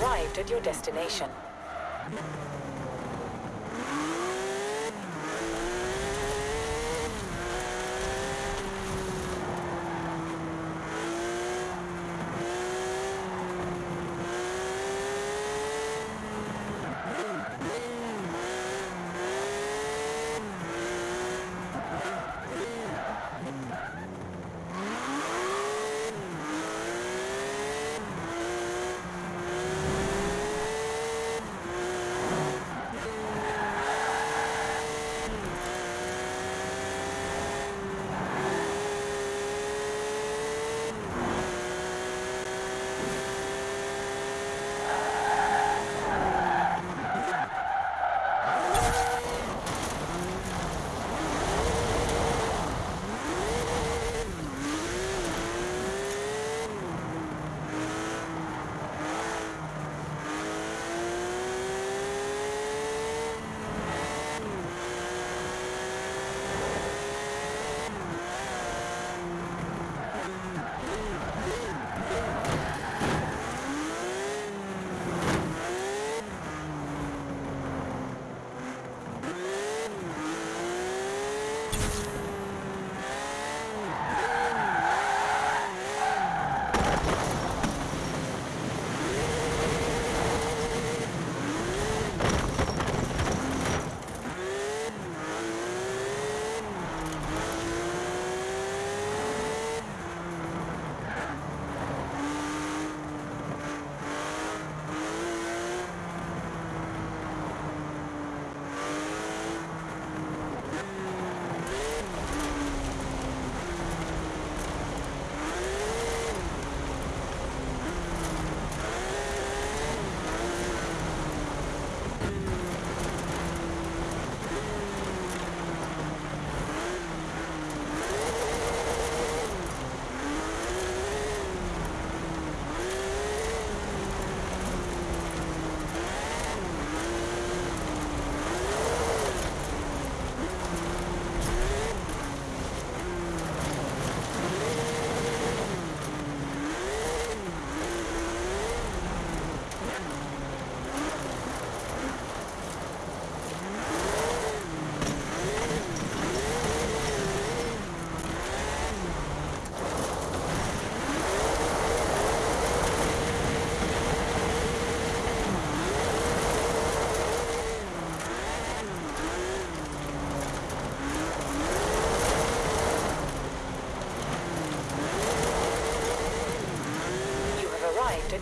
arrived at your destination.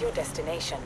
Your destination.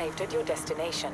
Arrived at your destination.